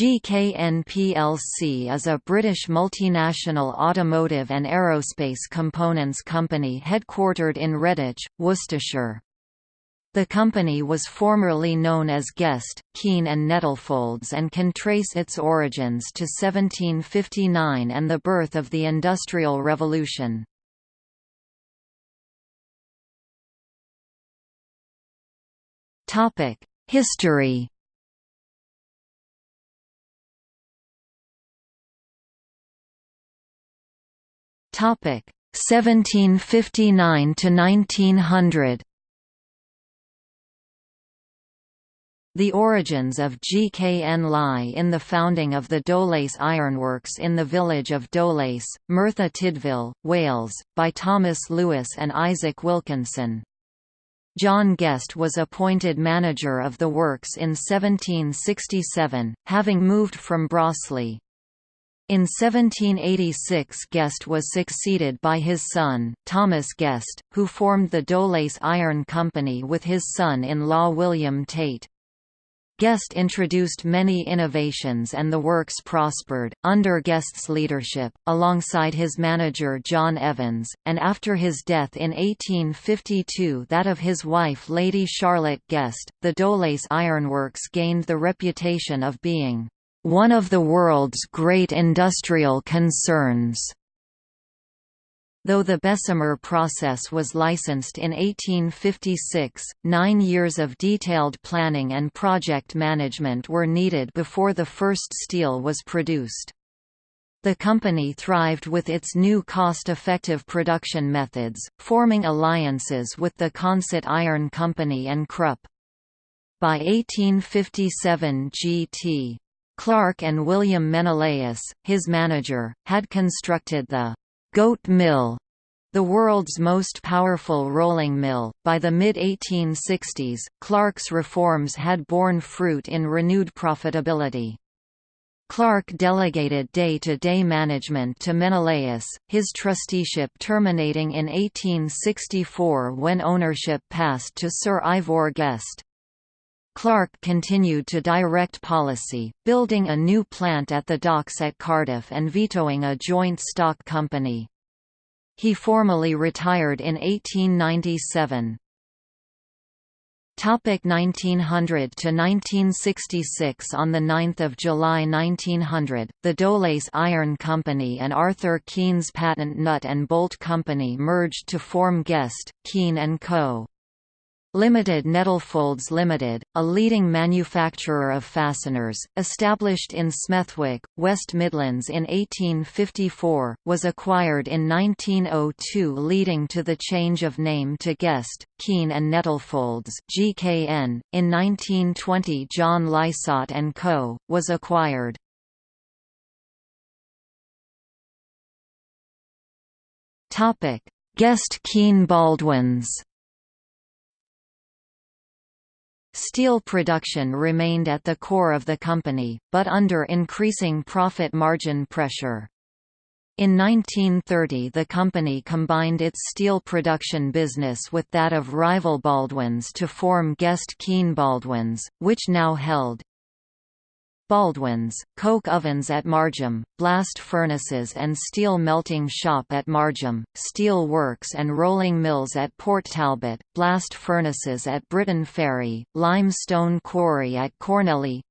GKN plc is a British multinational automotive and aerospace components company headquartered in Redditch, Worcestershire. The company was formerly known as Guest, Keen and Nettlefolds and can trace its origins to 1759 and the birth of the Industrial Revolution. History Topic 1759 to 1900. The origins of GKN lie in the founding of the Dowlais Ironworks in the village of Dowlais, Merthyr Tydfil, Wales, by Thomas Lewis and Isaac Wilkinson. John Guest was appointed manager of the works in 1767, having moved from Broseley. In 1786 Guest was succeeded by his son, Thomas Guest, who formed the Dowlais Iron Company with his son-in-law William Tate. Guest introduced many innovations and the works prospered, under Guest's leadership, alongside his manager John Evans, and after his death in 1852 that of his wife Lady Charlotte Guest, the Dowlais Ironworks gained the reputation of being one of the world's great industrial concerns. Though the Bessemer process was licensed in 1856, nine years of detailed planning and project management were needed before the first steel was produced. The company thrived with its new cost-effective production methods, forming alliances with the Consett Iron Company and Krupp. By 1857 G.T. Clark and William Menelaus, his manager, had constructed the «Goat Mill», the world's most powerful rolling mill. By the mid 1860s, Clark's reforms had borne fruit in renewed profitability. Clark delegated day-to-day -day management to Menelaus, his trusteeship terminating in 1864 when ownership passed to Sir Ivor Guest. Clark continued to direct policy, building a new plant at the docks at Cardiff and vetoing a joint stock company. He formally retired in 1897. Topic 1900 to 1966 On 9 July 1900, the Dowlais Iron Company and Arthur Keen's Patent Nut and Bolt Company merged to form Guest, Keen & Co. Limited Nettlefolds Limited, a leading manufacturer of fasteners, established in Smethwick, West Midlands in 1854, was acquired in 1902 leading to the change of name to Guest, Keen and Nettlefolds GKN. .In 1920 John Lysaght & Co., was acquired. Guest Keen Baldwins Steel production remained at the core of the company, but under increasing profit margin pressure. In 1930 the company combined its steel production business with that of rival Baldwins to form Guest Keen Baldwins, which now held Baldwins, coke ovens at Margam, blast furnaces and steel melting shop at Margam, steel works and rolling mills at Port Talbot, blast furnaces at Briton Ferry, limestone quarry at Cornelly,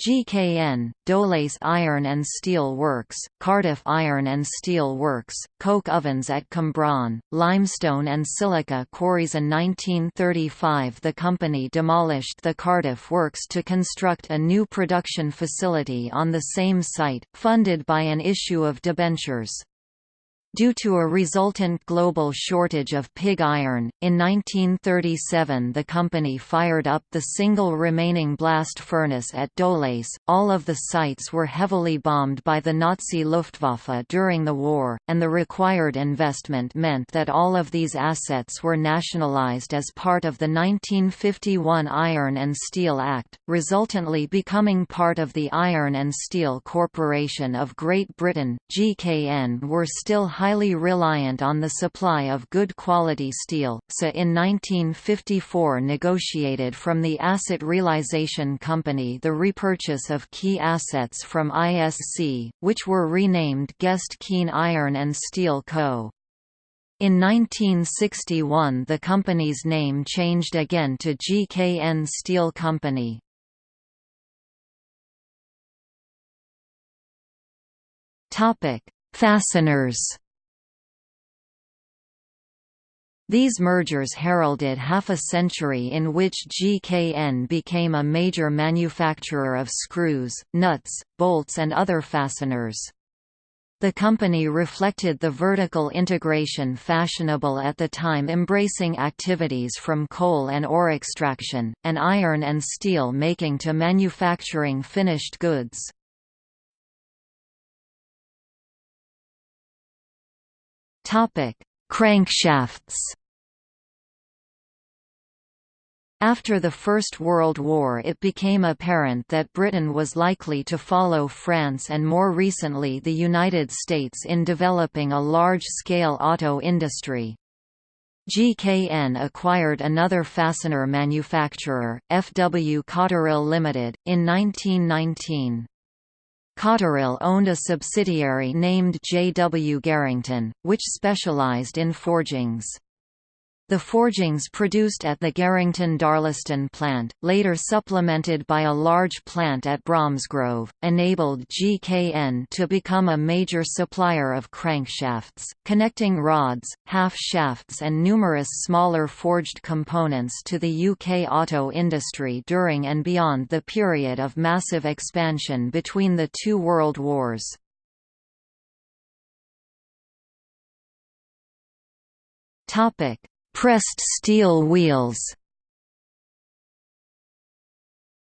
GKN, Dowlais Iron and Steel Works, Cardiff Iron and Steel Works, coke ovens at Cwmbran, limestone and silica quarries in 1935 the company demolished the Cardiff works to construct a new production facility on the same site, funded by an issue of debentures. Due to a resultant global shortage of pig iron, in 1937 the company fired up the single remaining blast furnace at Dowlais. All of the sites were heavily bombed by the Nazi Luftwaffe during the war, and the required investment meant that all of these assets were nationalized as part of the 1951 Iron and Steel Act, resultantly becoming part of the Iron and Steel Corporation of Great Britain. GKN were still highly reliant on the supply of good quality steel, SA in 1954 negotiated from the Asset Realization Company the repurchase of key assets from ISC, which were renamed Guest Keen Iron and Steel Co. In 1961 the company's name changed again to GKN Steel Company. Fasteners These mergers heralded half a century in which GKN became a major manufacturer of screws, nuts, bolts and other fasteners. The company reflected the vertical integration fashionable at the time embracing activities from coal and ore extraction, and iron and steel making to manufacturing finished goods. Crankshafts After the First World War it became apparent that Britain was likely to follow France and more recently the United States in developing a large-scale auto industry. GKN acquired another fastener manufacturer, FW Cotterill Limited, in 1919. Cotterill owned a subsidiary named J. W. Garrington, which specialized in forgings. The forgings produced at the Garrington Darlaston plant, later supplemented by a large plant at Bromsgrove, enabled GKN to become a major supplier of crankshafts, connecting rods, half-shafts and numerous smaller forged components to the UK auto industry during and beyond the period of massive expansion between the two world wars. Topic Pressed steel wheels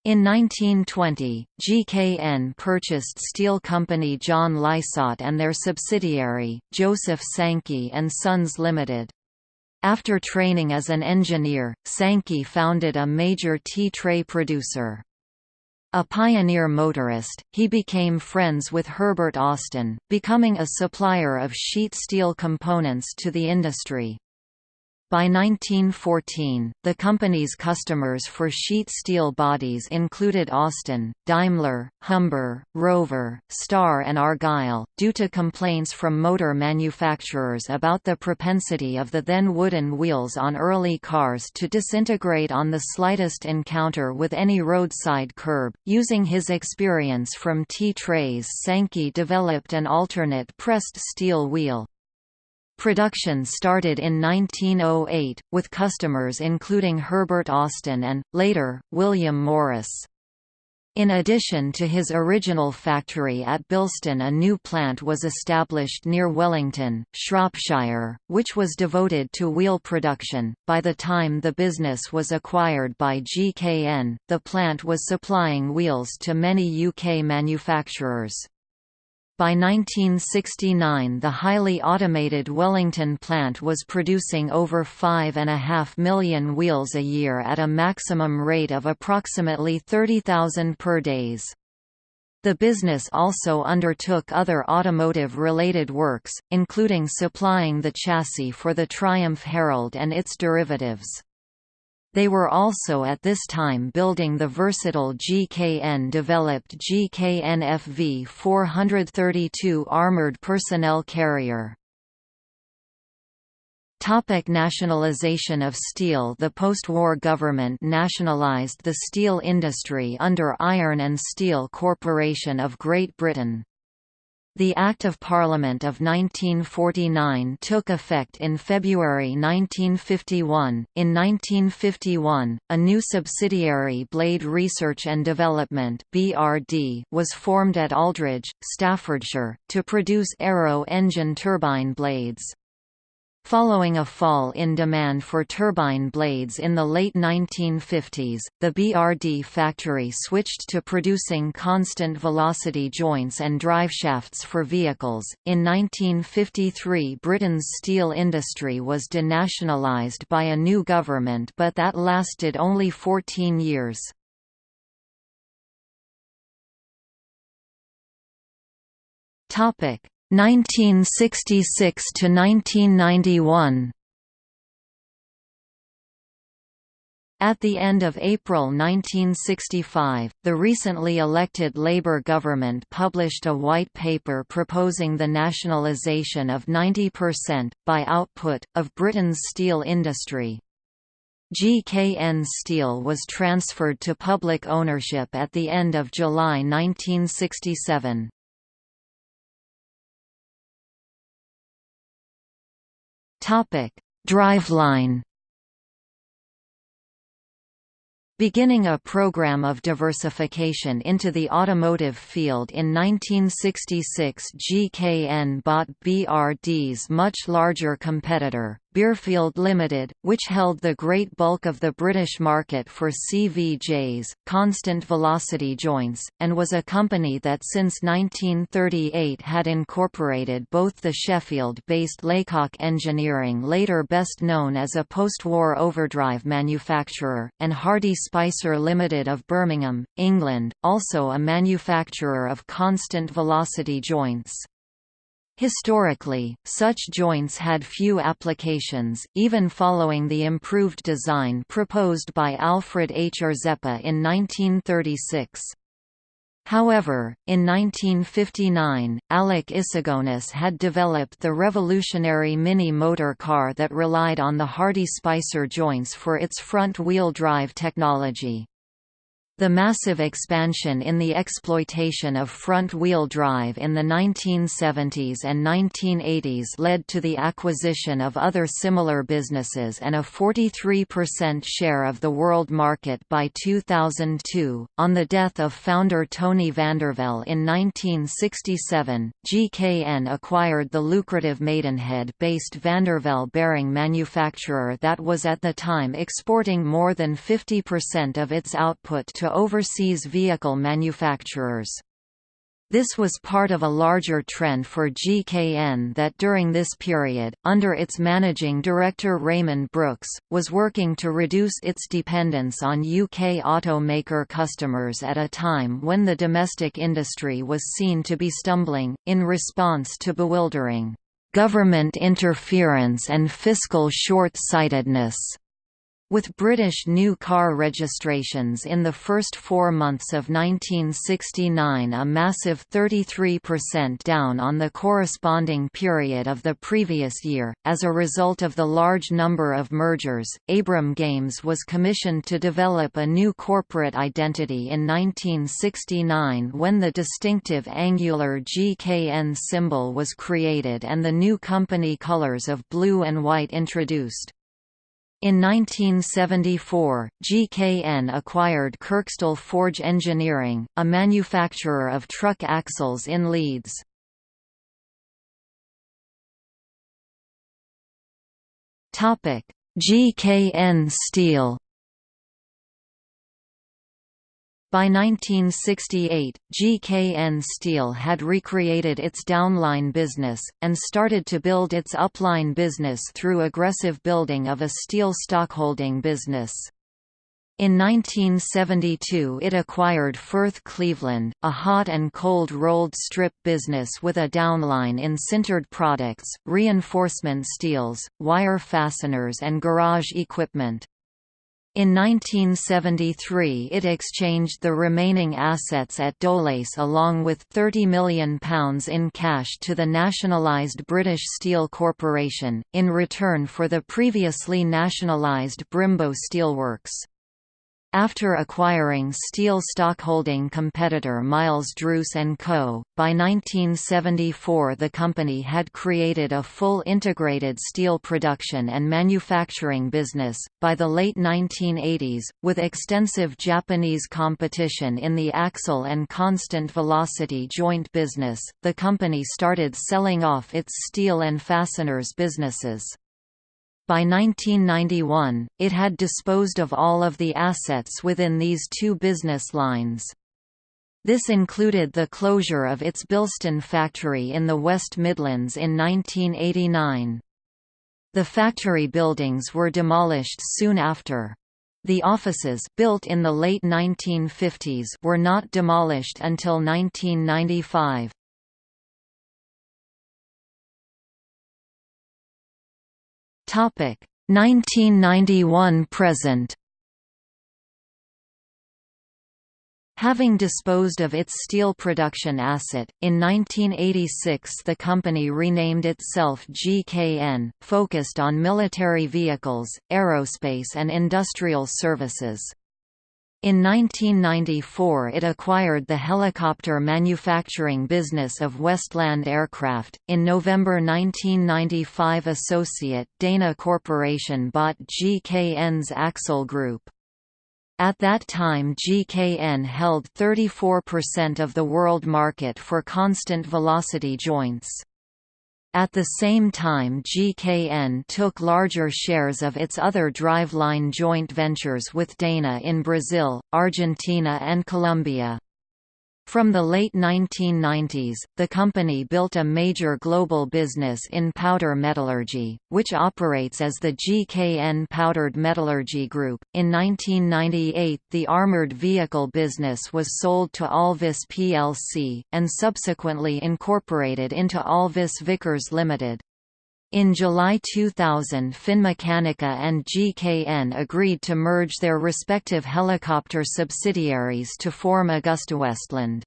In 1920, GKN purchased steel company John Lysaght and their subsidiary, Joseph Sankey and Sons Limited. After training as an engineer, Sankey founded a major tea-tray producer. A pioneer motorist, he became friends with Herbert Austin, becoming a supplier of sheet steel components to the industry. By 1914, the company's customers for sheet steel bodies included Austin, Daimler, Humber, Rover, Star and Argyll, due to complaints from motor manufacturers about the propensity of the then wooden wheels on early cars to disintegrate on the slightest encounter with any roadside curb. Using his experience from T-trays Sankey developed an alternate pressed steel wheel, Production started in 1908, with customers including Herbert Austin and, later, William Morris. In addition to his original factory at Bilston a new plant was established near Wellington, Shropshire, which was devoted to wheel production. By the time the business was acquired by GKN, the plant was supplying wheels to many UK manufacturers. By 1969 the highly automated Wellington plant was producing over 5.5 million wheels a year at a maximum rate of approximately 30,000 per days. The business also undertook other automotive-related works, including supplying the chassis for the Triumph Herald and its derivatives. They were also at this time building the versatile GKN-developed GKN-FV 432 armored personnel carrier. Topic nationalization of steel The post-war government nationalized the steel industry under Iron and Steel Corporation of Great Britain. The Act of Parliament of 1949 took effect in February 1951. In 1951, a new subsidiary Blade Research and Development (BRD) was formed at Aldridge, Staffordshire, to produce aero engine turbine blades. Following a fall in demand for turbine blades in the late 1950s, the BRD factory switched to producing constant velocity joints and driveshafts for vehicles. In 1953, Britain's steel industry was denationalised by a new government, but that lasted only 14 years. Topic: 1966 to 1991 At the end of April 1965, the recently elected Labour government published a white paper proposing the nationalisation of 90%, by output, of Britain's steel industry. GKN Steel was transferred to public ownership at the end of July 1967. Driveline. Beginning a program of diversification into the automotive field in 1966 GKN bought BRD's much larger competitor, Birfield Limited, which held the great bulk of the British market for CVJs, constant velocity joints, and was a company that since 1938 had incorporated both the Sheffield-based Laycock Engineering later best known as a post-war overdrive manufacturer, and Hardy Spicer Limited of Birmingham, England, also a manufacturer of constant velocity joints. Historically, such joints had few applications, even following the improved design proposed by Alfred H. Rzeppa in 1936. However, in 1959, Alec Issigonis had developed the revolutionary mini motor car that relied on the Hardy Spicer joints for its front-wheel drive technology. The massive expansion in the exploitation of front-wheel drive in the 1970s and 1980s led to the acquisition of other similar businesses and a 43% share of the world market by 2002. On the death of founder Tony Vandervell in 1967, GKN acquired the lucrative Maidenhead-based Vandervell bearing manufacturer that was at the time exporting more than 50% of its output to to overseas vehicle manufacturers. This was part of a larger trend for GKN that during this period, under its managing director Raymond Brookes, was working to reduce its dependence on UK automaker customers at a time when the domestic industry was seen to be stumbling, in response to bewildering government interference and fiscal short-sightedness. With British new car registrations in the first four months of 1969 a massive 33% down on the corresponding period of the previous year, as a result of the large number of mergers, Abram Games was commissioned to develop a new corporate identity in 1969 when the distinctive angular GKN symbol was created and the new company colours of blue and white introduced. In 1974, GKN acquired Kirkstall Forge Engineering, a manufacturer of truck axles in Leeds. GKN Steel By 1968, GKN Steel had recreated its downline business, and started to build its upline business through aggressive building of a steel stockholding business. In 1972 it acquired Firth Cleveland, a hot and cold rolled strip business with a downline in sintered products, reinforcement steels, wire fasteners and garage equipment. In 1973 it exchanged the remaining assets at Dowlais along with £30 million in cash to the nationalised British Steel Corporation, in return for the previously nationalised Brymbo Steelworks. After acquiring steel stockholding competitor Miles Druce & Co., by 1974 the company had created a full integrated steel production and manufacturing business. By the late 1980s, with extensive Japanese competition in the axle and constant velocity joint business, the company started selling off its steel and fasteners businesses. By 1991, it had disposed of all of the assets within these two business lines. This included the closure of its Bilston factory in the West Midlands in 1989. The factory buildings were demolished soon after. The offices built in the late 1950s were not demolished until 1995. Topic 1991 present. Having disposed of its steel production asset, in 1986 the company renamed itself GKN, focused on military vehicles, aerospace and industrial services. In 1994 it acquired the helicopter manufacturing business of Westland Aircraft. In November 1995 associate Dana Corporation bought GKN's Axle Group. At that time GKN held 34% of the world market for constant velocity joints. At the same time GKN took larger shares of its other driveline joint ventures with Dana in Brazil, Argentina and Colombia. From the late 1990s, the company built a major global business in powder metallurgy, which operates as the GKN Powdered Metallurgy Group. In 1998, the armored vehicle business was sold to Alvis plc, and subsequently incorporated into Alvis Vickers Limited. In July 2000 Finmeccanica and GKN agreed to merge their respective helicopter subsidiaries to form AgustaWestland.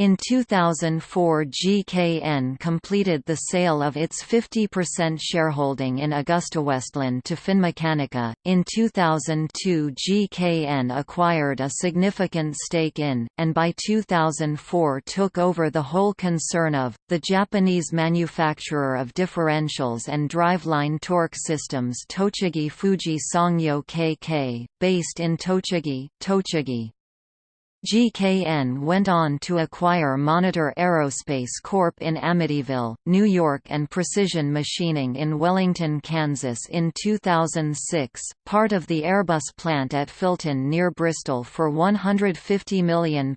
In 2004 GKN completed the sale of its 50% shareholding in AgustaWestland to Finmeccanica. In 2002 GKN acquired a significant stake in, and by 2004 took over the whole concern of, the Japanese manufacturer of differentials and driveline torque systems Tochigi Fuji Sangyo KK, based in Tochigi, Tochigi. GKN went on to acquire Monitor Aerospace Corp. in Amityville, New York and Precision Machining in Wellington, Kansas in 2006, part of the Airbus plant at Filton near Bristol for £150 million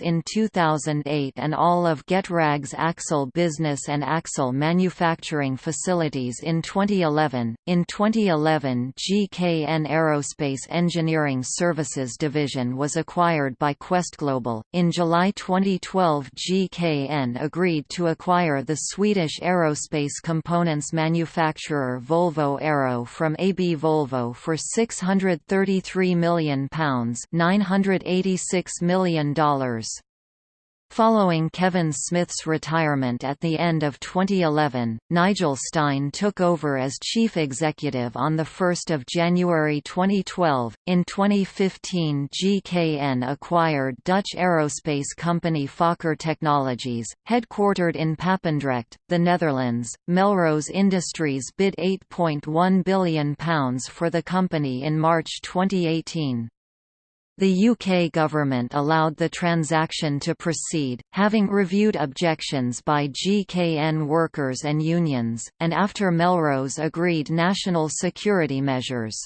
in 2008 and all of Getrag's axle business and axle manufacturing facilities in 2011. In 2011 GKN Aerospace Engineering Services Division was acquired by QuestGlobal. In July 2012, GKN agreed to acquire the Swedish aerospace components manufacturer Volvo Aero from AB Volvo for £633 million, $986 million. Following Kevin Smith's retirement at the end of 2011, Nigel Stein took over as chief executive on 1 January 2012. In 2015, GKN acquired Dutch aerospace company Fokker Technologies, headquartered in Papendrecht, the Netherlands. Melrose Industries bid £8.1 billion for the company in March 2018. The UK government allowed the transaction to proceed, having reviewed objections by GKN workers and unions, and after Melrose agreed national security measures.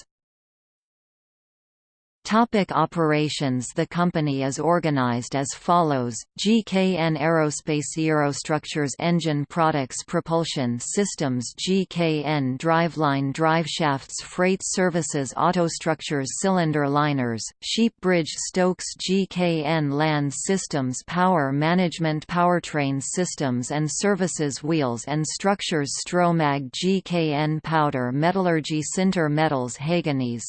Topic operations. The company is organized as follows, GKN Aerospace Aerostructures Engine Products Propulsion Systems GKN Driveline Driveshafts Freight Services Autostructures Cylinder Liners, Sheep Bridge Stokes GKN Land Systems Power Management Powertrain Systems and Services Wheels and Structures Stromag GKN Powder Metallurgy Sinter Metals Hoeganaes